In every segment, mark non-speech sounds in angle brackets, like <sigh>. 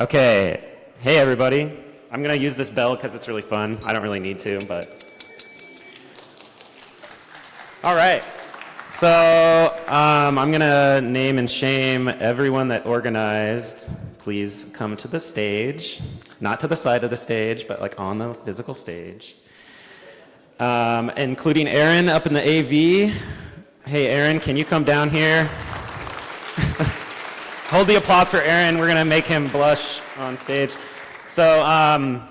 Okay. Hey, everybody. I'm going to use this bell because it's really fun. I don't really need to, but. All right. So um, I'm going to name and shame everyone that organized. Please come to the stage. Not to the side of the stage, but like on the physical stage. Um, including Aaron up in the AV. Hey, Aaron, can you come down here? <laughs> Hold the applause for Aaron. We're going to make him blush on stage. So um,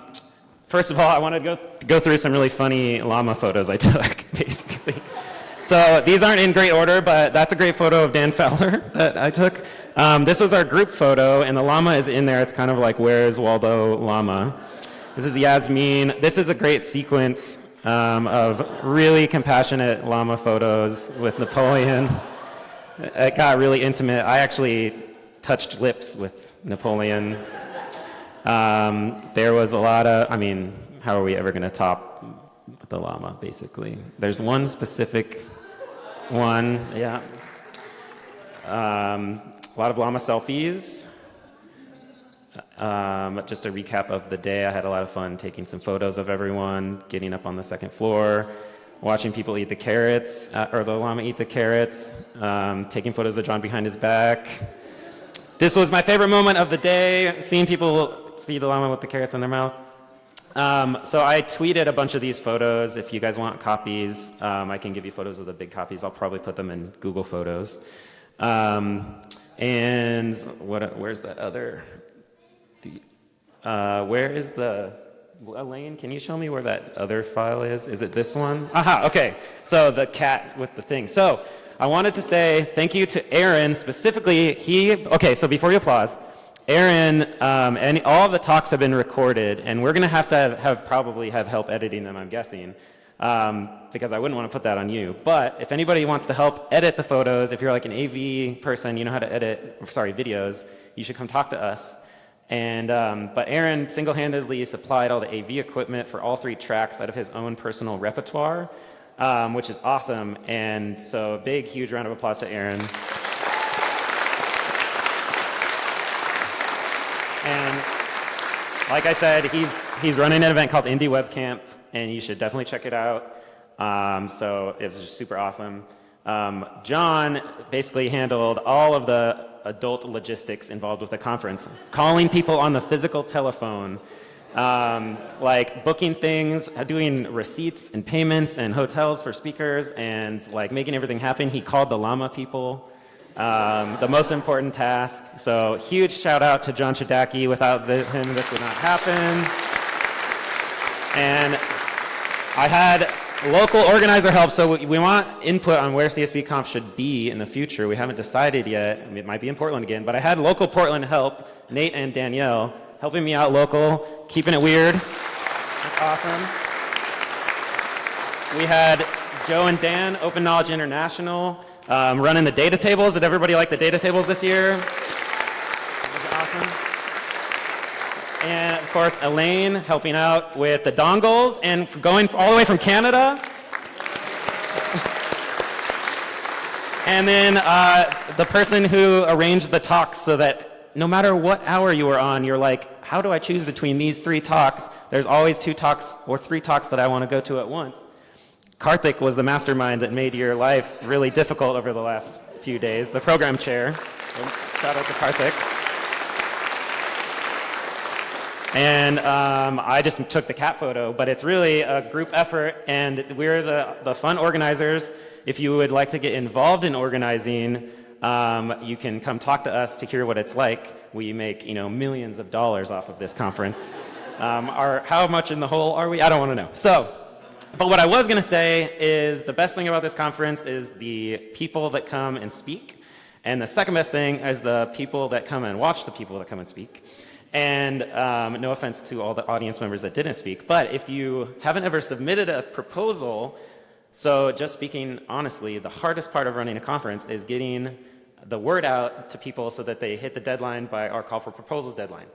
first of all, I want to go, go through some really funny llama photos I <laughs> took, basically. So these aren't in great order, but that's a great photo of Dan <laughs> Fowler that I took. Um, this was our group photo, and the llama is in there. It's kind of like, where's Waldo Llama? This is Yasmin. This is a great sequence um, of really compassionate llama photos with Napoleon. It got really intimate. I actually touched lips with Napoleon. Um, there was a lot of, I mean, how are we ever going to top the llama, basically? There's one specific one, yeah. Um, a lot of llama selfies. Um, just a recap of the day, I had a lot of fun taking some photos of everyone, getting up on the second floor, watching people eat the carrots, uh, or the llama eat the carrots, um, taking photos of John behind his back. This was my favorite moment of the day, seeing people feed the llama with the carrots in their mouth. Um, so I tweeted a bunch of these photos. If you guys want copies, um, I can give you photos of the big copies. I'll probably put them in Google Photos. Um, and what, where's the other? Uh, where is the, Elaine, can you show me where that other file is? Is it this one? Aha, okay. So the cat with the thing. So I wanted to say thank you to Aaron specifically. He, okay, so before you applause, Aaron, um, and all the talks have been recorded, and we're going to have to have, have, probably have help editing them, I'm guessing, um, because I wouldn't want to put that on you. But if anybody wants to help edit the photos, if you're like an AV person, you know how to edit, sorry, videos, you should come talk to us. And, um, but Aaron single-handedly supplied all the AV equipment for all three tracks out of his own personal repertoire, um, which is awesome. And so a big, huge round of applause to Aaron. And like I said, he's, he's running an event called Indie Web Camp, and you should definitely check it out. Um, so it was just super awesome. Um, John basically handled all of the adult logistics involved with the conference, calling people on the physical telephone, um, like booking things, doing receipts and payments and hotels for speakers, and like making everything happen. He called the llama people um, the most important task. So huge shout out to John Chodacki. Without the, him, this would not happen. And I had local organizer help, so we, want input on where CSV CSVConf should be in the future. We haven't decided yet. it might be in Portland again, but I had local Portland help, Nate and Danielle, helping me out local, keeping it weird. That's awesome. We had Joe and Dan, Open Knowledge International, um, running the data tables. Did everybody like the data tables this year? awesome. And of course, Elaine helping out with the dongles and going all the way from Canada. and then uh, the person who arranged the talks so that no matter what hour you were on, you're like, how do I choose between these three talks? There's always two talks or three talks that I want to go to at once. Karthik was the mastermind that made your life really difficult over the last few days, the program chair. Shout out to Karthik. And um, I just took the cat photo, but it's really a group effort, and we're the, the fun organizers. If you would like to get involved in organizing, um, you can come talk to us to hear what it's like. We make you know millions of dollars off of this conference. Um, how much in the hole are we? I don't want to know. So but what I was going to say is the best thing about this conference is the people that come and speak. And the second best thing is the people that come and watch the people that come and speak. And um, no offense to all the audience members that didn't speak, but if you haven't ever submitted a proposal, so just speaking honestly, the hardest part of running a conference is getting the word out to people so that they hit the deadline by our call for proposals deadline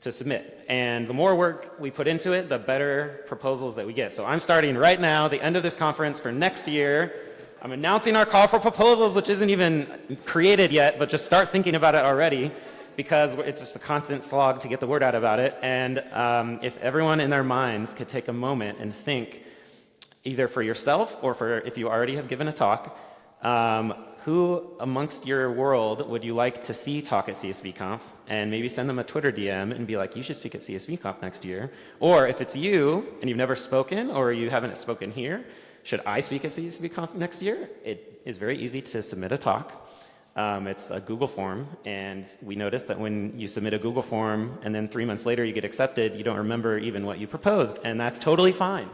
to submit. And the more work we put into it, the better proposals that we get. So I'm starting right now, the end of this conference for next year. I'm announcing our call for proposals, which isn't even created yet, but just start thinking about it already. because it's just a constant slog to get the word out about it. And um, if everyone in their minds could take a moment and think, either for yourself or for if you already have given a talk, um, who amongst your world would you like to see talk at CSVConf? And maybe send them a Twitter DM and be like, you should speak at CSVConf next year. Or if it's you and you've never spoken or you haven't spoken here, should I speak at CSVConf next year? It is very easy to submit a talk. Um, it's a Google form, and we noticed that when you submit a Google form and then three months later you get accepted, you don't remember even what you proposed, and that's totally fine.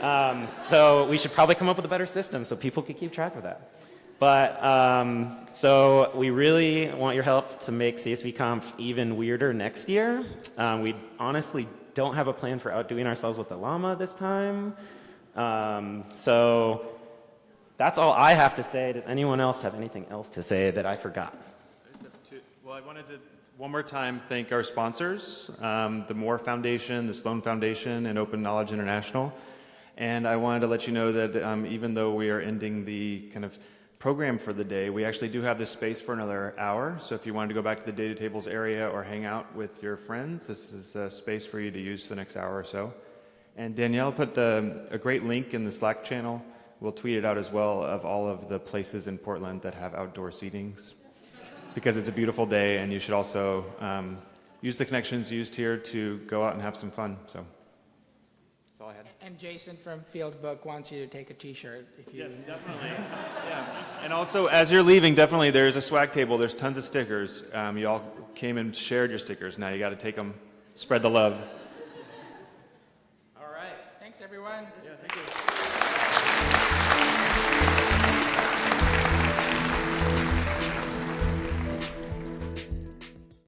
Um, so we should probably come up with a better system so people can keep track of that. But um, so we really want your help to make CSVConf even weirder next year. Um, we honestly don't have a plan for outdoing ourselves with the llama this time. Um, so that's all I have to say. Does anyone else have anything else to say that I forgot? I two- Well, I wanted to, one more time, thank our sponsors, um, the Moore Foundation, the Sloan Foundation, and Open Knowledge International. And I wanted to let you know that um, even though we are ending the kind of program for the day, we actually do have this space for another hour. So if you wanted to go back to the data tables area or hang out with your friends, this is a space for you to use the next hour or so. And Danielle put um, a great link in the Slack channel. We'll tweet it out as well of all of the places in Portland that have outdoor seatings because it's a beautiful day and you should also um, use the connections used here to go out and have some fun. So all I had. And Jason from Field Book wants you to take a T-shirt. Yes, definitely. <laughs> yeah. And also, as you're leaving, definitely there's a swag table. There's tons of stickers. Um, you all came and shared your stickers. Now you got to take them. Spread the love. All right. Thanks, everyone. Yeah, thank you.